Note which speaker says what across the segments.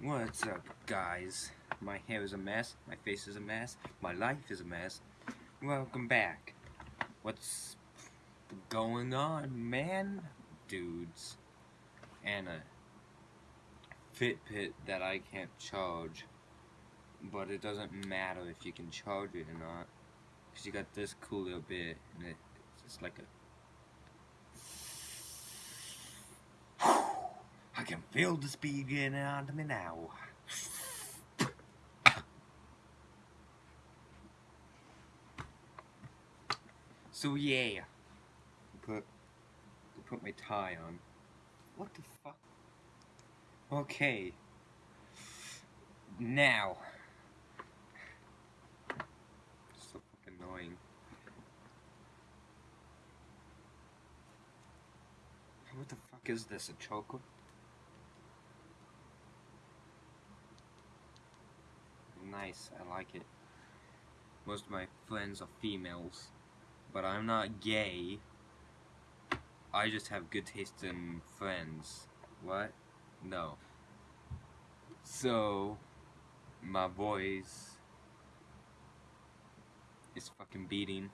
Speaker 1: What's up, guys? My hair is a mess, my face is a mess, my life is a mess. Welcome back. What's going on, man? Dudes. And a Fitbit that I can't charge. But it doesn't matter if you can charge it or not. Because you got this cool little bit, and it, it's like a can feel the speed getting onto me now. So yeah, put put my tie on. What the fuck? Okay. Now. So fucking annoying. What the fuck is this? A chocolate? Nice. I like it. Most of my friends are females, but I'm not gay. I just have good taste in friends. What? No. So, my voice is fucking beating.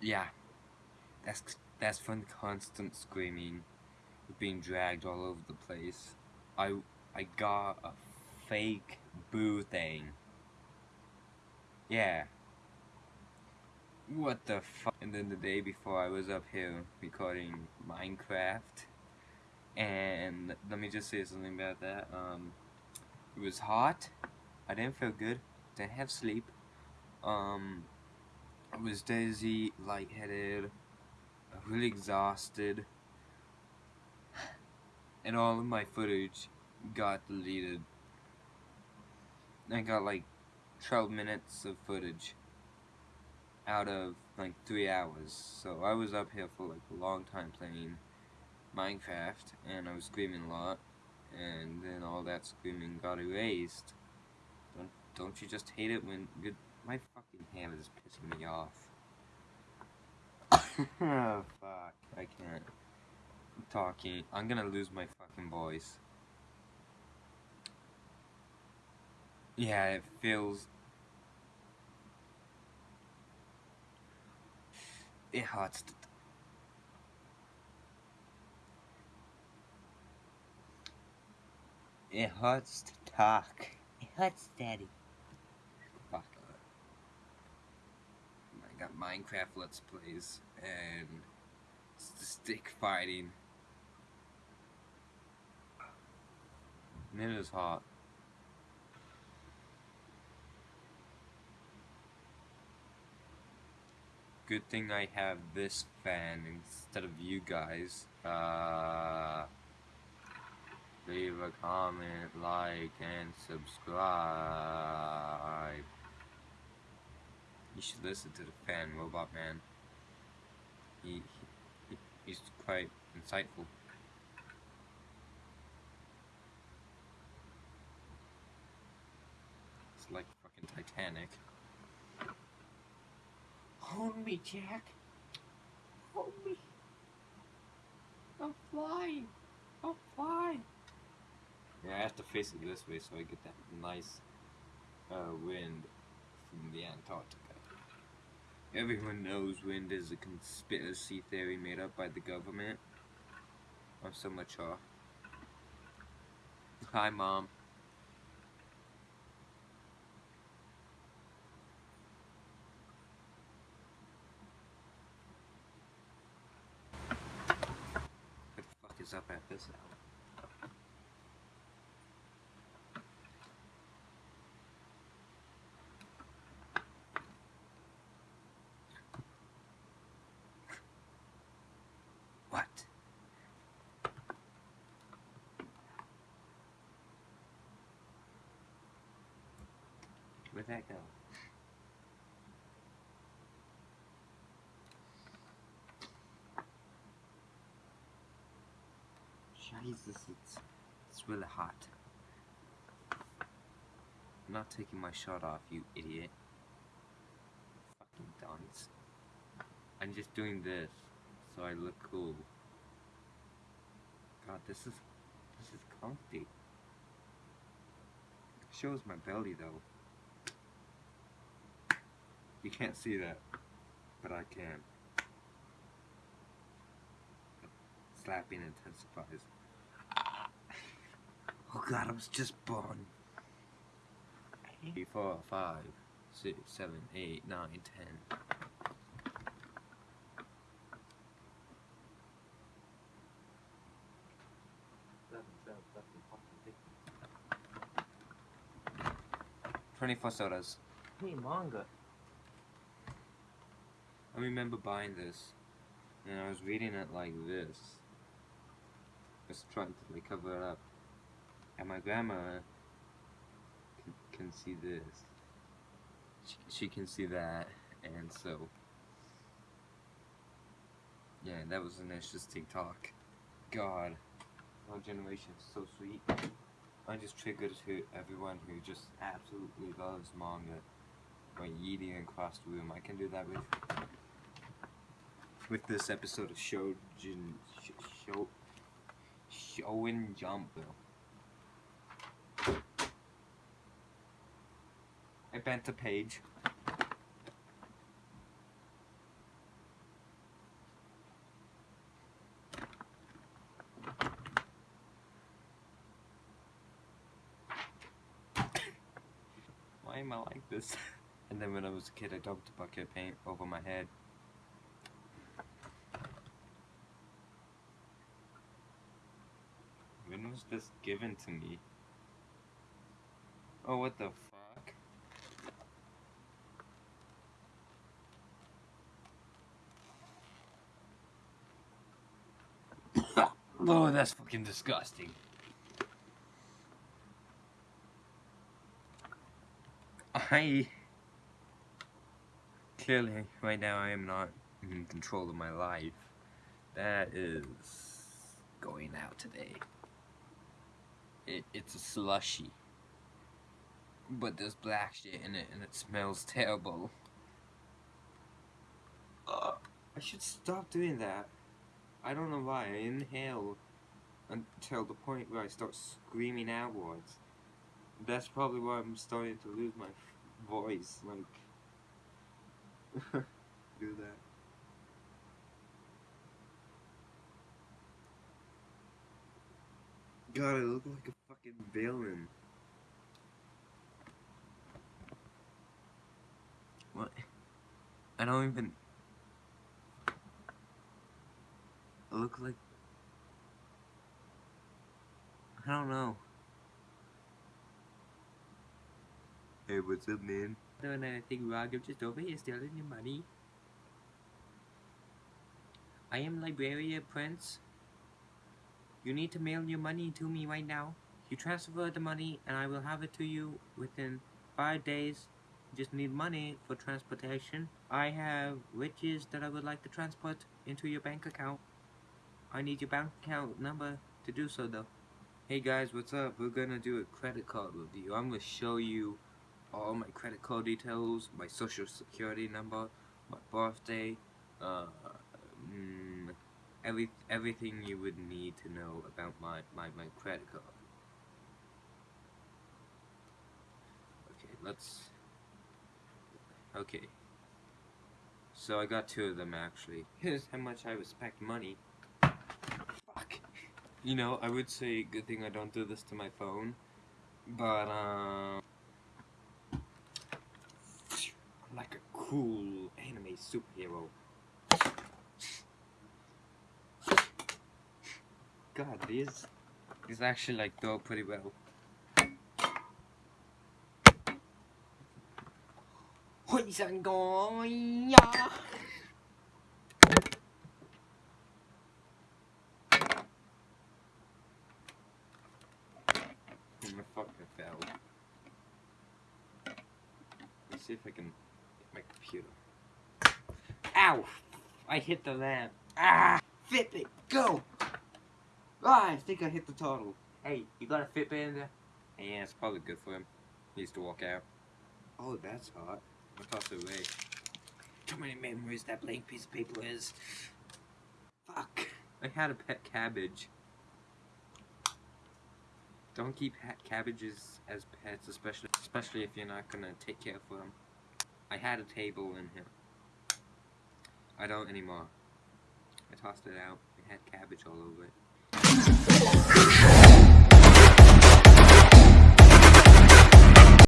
Speaker 1: Yeah, that's that's from constant screaming, being dragged all over the place. I I got a fake boo thing. Yeah. What the fuck? And then the day before I was up here recording Minecraft. And let me just say something about that. Um, it was hot. I didn't feel good. Didn't have sleep. Um, I was dizzy, lightheaded, really exhausted. And all of my footage got deleted I got like 12 minutes of footage out of like 3 hours. So I was up here for like a long time playing Minecraft and I was screaming a lot and then all that screaming got erased. Don't don't you just hate it when good my fucking hand is pissing me off. oh fuck. I can't. I'm talking. I'm gonna lose my fucking voice. Yeah, it feels... It hurts. It hurts to talk. It hurts, Daddy. Fuck. I got Minecraft Let's Plays, and stick fighting. And it is hot. Good thing I have this fan instead of you guys. Uh, leave a comment, like, and subscribe. You should listen to the fan, Robot Man. He, he he's quite insightful. It's like fucking Titanic.
Speaker 2: Hold me, Jack. Hold me. I'm flying. I'm flying.
Speaker 1: Yeah, I have to face it this way so I get that nice uh, wind from the Antarctica. Everyone knows wind is a conspiracy theory made up by the government. I'm so mature. Hi, Mom. Is up at this hour. What? Where'd that go? Jesus, it's, it's really hot. I'm not taking my shirt off, you idiot. Fucking dunce. I'm just doing this, so I look cool. God, this is this is comfy. Shows my belly though. You can't see that, but I can. Slapping intensifies. Oh God, I was just born. Three, four, five, six, seven, eight, nine, ten. Twenty-four sodas.
Speaker 2: Hey, manga.
Speaker 1: I remember buying this, and I was reading it like this. Just trying to like cover it up. And my grandma can, can see this. She, she can see that, and so. Yeah, that was an interesting talk. God, our generation is so sweet. I just triggered to everyone who just absolutely loves manga by yeeting across the room. I can do that with with this episode of Shojin Sh- Show Shonen Jump though. Bent a page. Why am I like this? And then when I was a kid, I dumped a bucket of paint over my head. When was this given to me? Oh, what the fuck? Oh, that's fucking disgusting. I clearly right now I am not in control of my life. That is going out today. It, it's a slushy. But there's black shit in it and it smells terrible. I should stop doing that. I don't know why. I inhale until the point where I start screaming outwards. That's probably why I'm starting to lose my voice. Like, do that. God, I look like a fucking villain. What? I don't even. I look like. I don't know. Hey, what's up, man?
Speaker 2: Doing anything wrong, I'm just over here stealing your money. I am Librarian Prince. You need to mail your money to me right now. You transfer the money and I will have it to you within five days. You just need money for transportation. I have riches that I would like to transport into your bank account. I need your bank account number to do so though.
Speaker 1: Hey guys, what's up? We're gonna do a credit card review. I'm gonna show you all my credit card details, my social security number, my birthday, uh, mm, every everything you would need to know about my, my, my credit card. Okay, let's. Okay. So I got two of them actually. Here's how much I respect money. You know, I would say good thing I don't do this to my phone, but um. Like a cool anime superhero. God, these these actually like go pretty well.
Speaker 2: 開神
Speaker 1: fucking fell. Let's see if I can get my computer.
Speaker 2: Ow! I hit the lamp. Ah! Fitbit, go! Ah, I think I hit the total. Hey, you got a Fitbit in there?
Speaker 1: Yeah, it's probably good for him. He used to walk out. Oh, that's hot. I toss it away.
Speaker 2: Too many memories that blank piece of paper is. Fuck.
Speaker 1: I had a pet cabbage. Don't keep cabbages as pets, especially especially if you're not gonna take care of them. I had a table in here. I don't anymore. I tossed it out. It had cabbage all over it.